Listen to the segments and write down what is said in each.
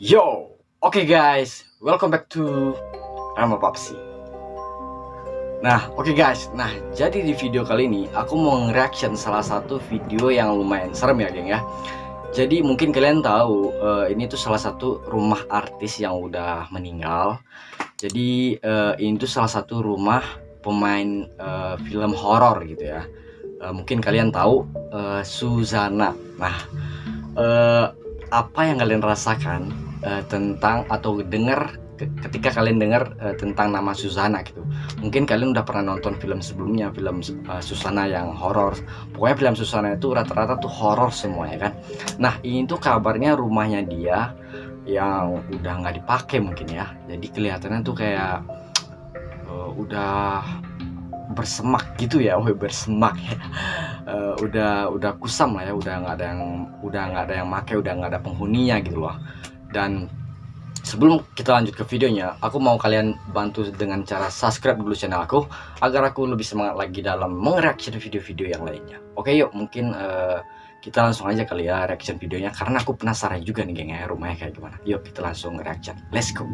Yo, oke okay guys, welcome back to Rama Papsi. Nah, oke okay guys, nah jadi di video kali ini aku mau nge-reaction salah satu video yang lumayan serem ya geng ya. Jadi mungkin kalian tahu uh, ini tuh salah satu rumah artis yang udah meninggal. Jadi uh, ini tuh salah satu rumah pemain uh, film horor gitu ya. Uh, mungkin kalian tahu uh, Suzana. Nah, uh, apa yang kalian rasakan uh, tentang atau dengar ketika kalian dengar uh, tentang nama Susana gitu. Mungkin kalian udah pernah nonton film sebelumnya, film uh, Susana yang horor. Pokoknya film Susana itu rata-rata tuh horor semua ya kan. Nah, ini tuh kabarnya rumahnya dia yang udah nggak dipakai mungkin ya. Jadi kelihatannya tuh kayak uh, udah bersemak gitu ya, woi bersemak ya. Uh, udah udah kusam lah ya, udah nggak ada yang udah nggak ada yang make, udah nggak ada penghuninya gitu loh dan sebelum kita lanjut ke videonya aku mau kalian bantu dengan cara subscribe dulu channel aku agar aku lebih semangat lagi dalam mereaction video-video yang lainnya. Oke yuk mungkin uh, kita langsung aja kali ya reaction videonya karena aku penasaran juga nih geng ya rumahnya kayak gimana. Yuk kita langsung reaction. Let's go.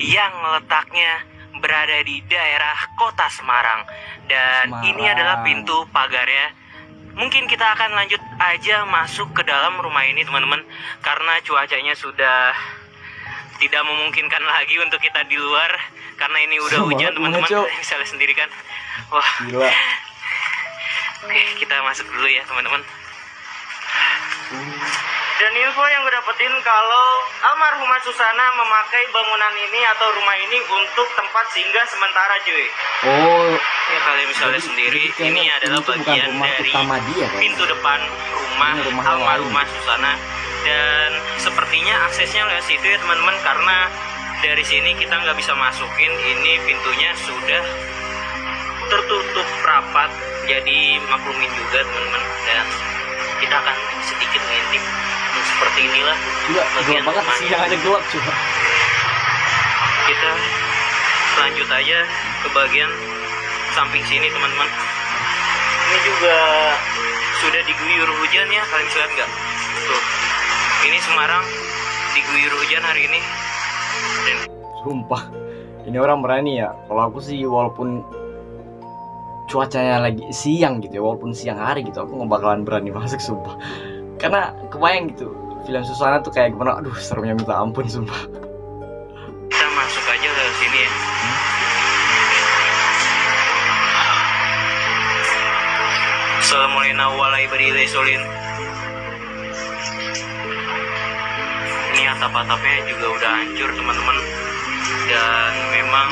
Yang letaknya berada di daerah kota Semarang. Dan Semarang. ini adalah pintu pagarnya mungkin kita akan lanjut aja masuk ke dalam rumah ini teman-teman. Karena cuacanya sudah tidak memungkinkan lagi untuk kita di luar. Karena ini udah hujan teman-teman. Bisa lihat sendiri kan? Wah. Gila. oke kita masuk dulu ya teman-teman dan info yang gue dapetin kalau almarhumah Susana memakai bangunan ini atau rumah ini untuk tempat singgah sementara cuy. Oh. Ya kalian bisa lihat sendiri ini adalah bagian dari dia, kan? pintu depan rumah, rumah almarhumah Susana dan sepertinya aksesnya lewat situ ya teman-teman karena dari sini kita nggak bisa masukin ini pintunya sudah tertutup rapat jadi maklumin juga teman-teman dan kita akan sedikit ngintip seperti inilah Gila, gelap banget siang aja gelap coba. Kita lanjut aja ke bagian samping sini teman-teman. Ini juga sudah diguyur hujan ya kalian lihat nggak? Tuh ini Semarang diguyur hujan hari ini. Dan... sumpah ini orang berani ya. Kalau aku sih walaupun cuacanya lagi siang gitu ya walaupun siang hari gitu aku nggak bakalan berani masuk sumpah karena kebayang gitu film Susana tuh kayak gimana aduh seremnya minta ampun sumpah. Kita masuk aja ke sini ya. Assalamualaikum warahmatullahi wabarakatuh. Ini atap-atapnya juga udah hancur teman-teman. Dan memang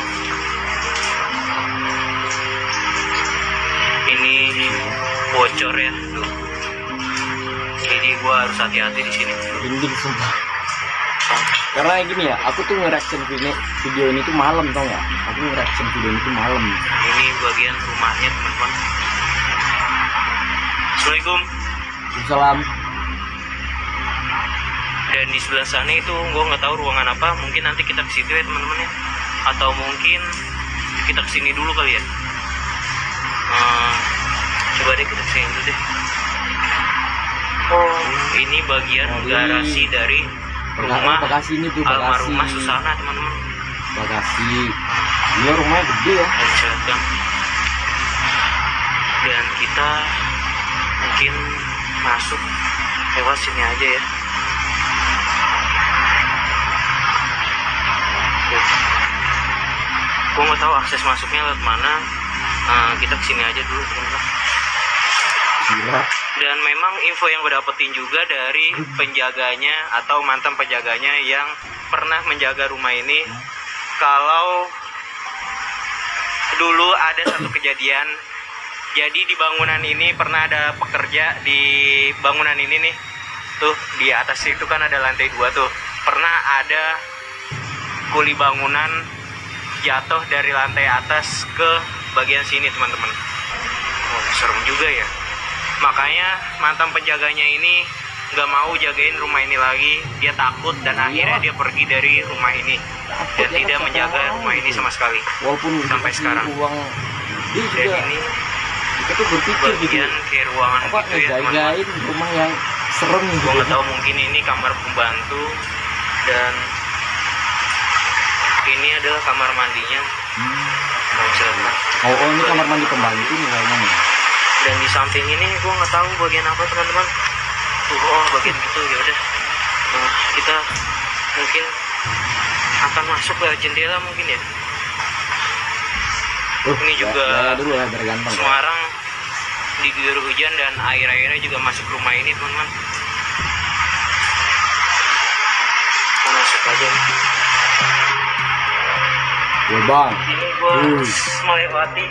ini bocor ya. Tuh jadi gue harus hati-hati di sini. Rinding sumpah. Karena gini ya aku tuh ngereaction video, video ini tuh malam tau gak aku ngereaction video ini tuh malam. Ini bagian rumahnya teman-teman. Assalamualaikum. Salam. Dan di sebelah sana itu gue nggak tahu ruangan apa. Mungkin nanti kita ke situ ya teman-teman ya. Atau mungkin kita ke sini dulu kali ya. Uh, coba deh kita ke sini dulu deh Oh, ini bagian oh, garasi dari rumah Bekasi ini tuh Bekasi. Almarhumah Susana, teman-teman. Bekasi. Ini rumahnya gede ya. Dan kita mungkin masuk lewat sini aja ya. Gue nggak tahu akses masuknya lewat mana. Nah, kita ke sini aja dulu, teman-teman. Gila. Dan memang info yang gue dapetin juga dari penjaganya atau mantan penjaganya yang pernah menjaga rumah ini kalau dulu ada satu kejadian. Jadi di bangunan ini pernah ada pekerja di bangunan ini nih. Tuh di atas itu kan ada lantai dua tuh. Pernah ada kuli bangunan jatuh dari lantai atas ke bagian sini teman-teman. Oh serem juga ya makanya mantan penjaganya ini nggak mau jagain rumah ini lagi. Dia takut dan iya. akhirnya dia pergi dari rumah ini. Dan ya, tidak menjaga rumah ini sama sekali. Walaupun sampai sekarang. uang. Dan ini kita tuh berpikir bagian gitu. ke ruangan apa gitu ya, jagain rumah yang serem gitu nggak tahu mungkin ini kamar pembantu. Dan ini adalah kamar mandinya. Hmm. Oh, oh ini kamar mandi pembantu nih kayaknya nih dan di samping ini gue nggak tahu bagian apa teman-teman. Tuh oh bagian gitu ya udah. Nah, kita mungkin akan masuk ke jendela mungkin ya. Uh, Ini juga ya, ya dulu ya ya. Semarang diguyur hujan dan air-airnya juga masuk rumah ini teman-teman. Masuk aja. Ya bang ini gue Hmm. melewati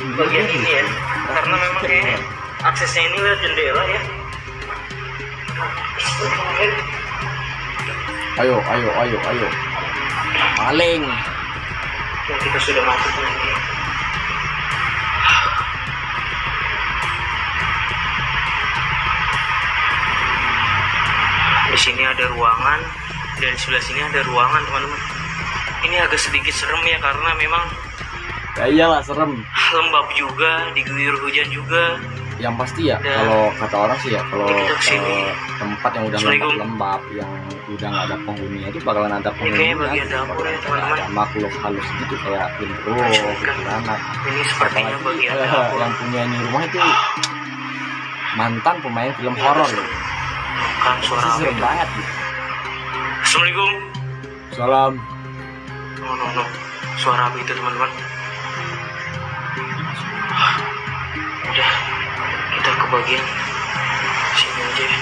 bagian ini ya karena memang kayaknya aksesnya ini lewat jendela ya Ayo, ayo, ayo, ayo. Maling. yang kita sudah masuk ini di sini ada ruangan dan di sebelah sini ada ruangan teman-teman ini agak sedikit serem ya karena memang Ya iyalah serem. lembab juga diguyur hujan juga Yang pasti ya Dan- kalau kata orang sih ya kalau eh, tempat yang udah lembab-lembab yang udah nggak ada penghuninya itu bakalan ada kayaknya penghuninya. gitu. dapur ya. Ada makhluk halus gitu kayak genderuwo, Kan. kuntilanak. ini sepertinya bagian eh, dapur yang punya ini rumah itu mantan pemain film horor gitu. kan suara serem banget gitu. Assalamualaikum Salam. no no no suara apa itu teman-teman udah kita ke bagian sini aja ya.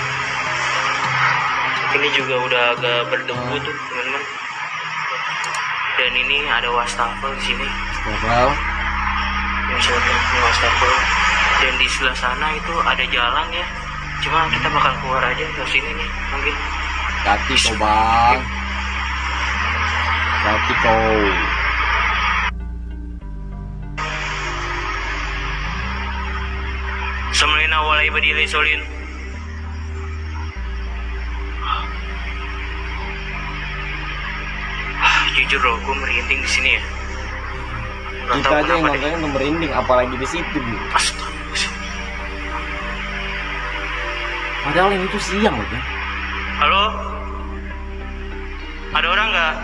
ini juga udah agak berdebu tuh teman-teman dan ini ada wastafel di sini Stafel. ini ini wastafel dan di sebelah sana itu ada jalan ya cuma kita bakal keluar aja ke sini nih mungkin Hati kau bang. Hati Semlina walai badilai solin. Ah, jujur loh, gue merinding di sini ya. Gak Kita aja yang nontonnya tuh merinding apalagi di situ Bu. Padahal ini tuh siang loh kan. Halo? Ada orang nggak?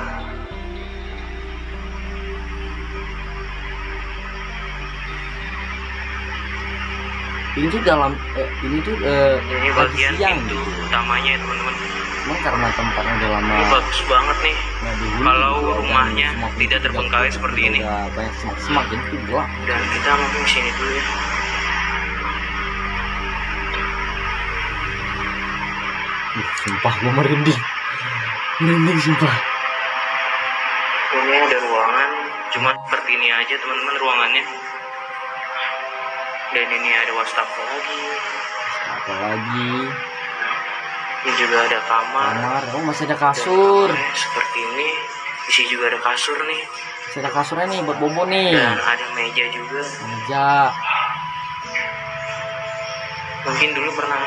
Ini tuh dalam eh, ini tuh eh, Ini bagian siang pintu gitu. utamanya ya teman-teman. Cuman karena tempatnya udah lama Ini bagus banget nih. dihuni Kalau rumahnya tidak itu terbengkalai seperti ini. banyak semak-semak jadi tuh gelap. Dan kita mungkin di sini dulu ya. Ih, sumpah gue merinding. Merinding sumpah. Ini ada ruangan, cuma seperti ini aja teman-teman ruangannya. Dan ini ada wastafel lagi. Apa lagi? Ini juga ada kamar. Kamar, oh masih ada kasur. seperti ini. Di sini juga ada kasur nih. Masih ada kasurnya nih buat bobo nih. Dan ada meja juga. Meja. Mungkin dulu pernah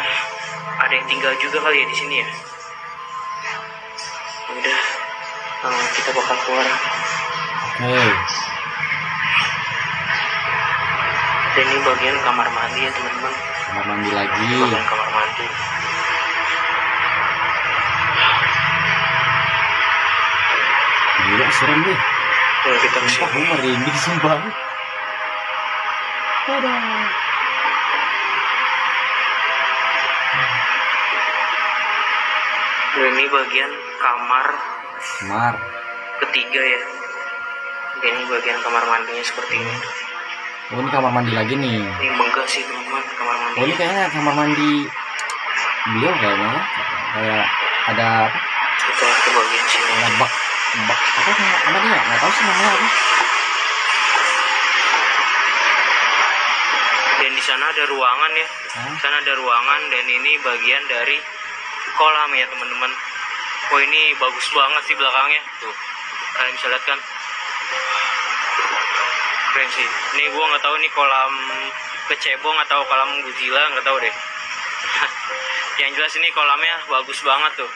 ada yang tinggal juga kali ya di sini ya. Udah, eh, kita bakal keluar. Oke. Dan ini bagian kamar mandi ya teman-teman. Kamar mandi lagi. Bagian kamar mandi. Gila serem nih. Kalau kita Sumpah sini. gue merinding sumpah. Dan ini bagian kamar Kamar. ketiga ya. Ini bagian kamar mandinya seperti ini. Oh ini kamar mandi lagi nih. Ini megah sih teman-teman kamar mandi. Oh ini kayaknya kamar mandi beliau kayaknya ya. Kayak ada apa? Kita ke bagian sini. Ada bak bak apa dia? Nggak tahu sih namanya apa. Dan di sana ada ruangan ya. Hah? Di sana ada ruangan dan ini bagian dari kolam ya teman-teman. Oh ini bagus banget sih belakangnya. Tuh, kalian bisa lihat kan? Keren sih. Ini gua nggak tahu nih kolam kecebong atau kolam Godzilla nggak tahu deh. Yang jelas ini kolamnya bagus banget tuh.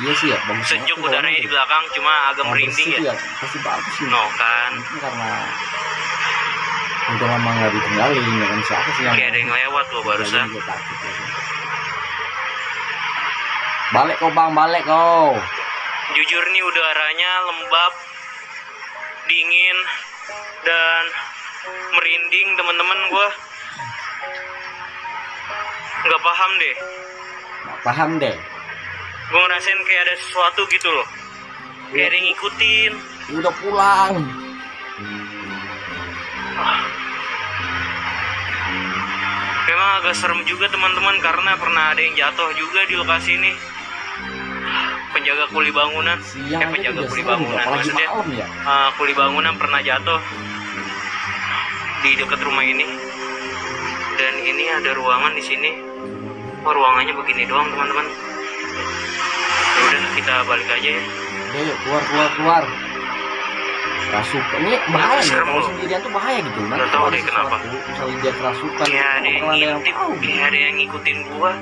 Iya sih ya, bagus Sejuk udaranya di belakang cuma agak merinding ya. tuh Pasti bagus sih. No kan. Mungkin karena udah lama nggak ditinggalin ya kan siapa sih yang kayak ada yang lewat loh barusan takut, ya balik kau bang balik kau jujur nih udaranya lembab dingin dan merinding teman-teman gua nggak paham deh. Nggak paham deh. Gue ngerasain kayak ada sesuatu gitu loh. Kayak ada yang ngikutin. Udah pulang. Memang agak serem juga teman-teman karena pernah ada yang jatuh juga di lokasi ini penjaga kuli bangunan. Siang eh penjaga kuli serem, bangunan apalagi maksudnya ya. uh, kuli bangunan pernah jatuh di dekat rumah ini. Dan ini ada ruangan di sini. Oh ruangannya begini doang teman-teman. Ya udah kita balik aja ya. Udah yuk keluar keluar keluar. Rasukan ini bahaya serem kalau sendirian tuh bahaya gitu. Nggak tahu deh kenapa. misalnya dia kerasukan kayak ada yang pernah ada yang ngintip kayak ada yang ngikutin gua.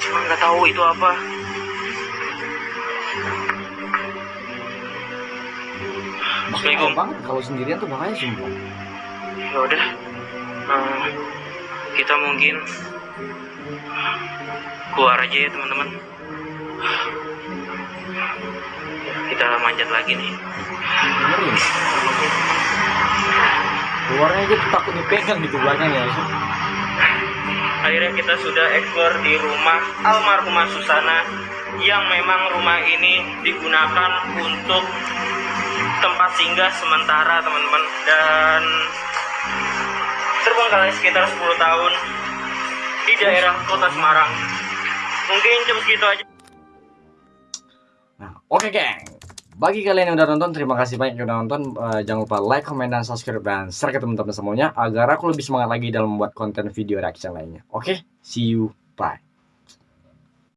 Cuma nggak tahu itu apa Assalamualaikum. banget kalau sendirian tuh bahaya sumpah. Ya udah. Nah, kita mungkin keluar aja ya teman-teman. Kita manjat lagi nih. Dengerin. Keluarnya aja tuh takut dipegang gitu belakangnya akhirnya kita sudah ekspor di rumah almarhumah Susana yang memang rumah ini digunakan untuk tempat singgah sementara teman-teman dan terbengkalai sekitar 10 tahun di daerah kota Semarang mungkin cuma segitu aja Nah, oke geng. Bagi kalian yang udah nonton, terima kasih banyak yang udah nonton. Eh, jangan lupa like, comment, dan subscribe dan share ke teman-teman semuanya agar aku lebih semangat lagi dalam membuat konten video reaction lainnya. Oke, see you, bye.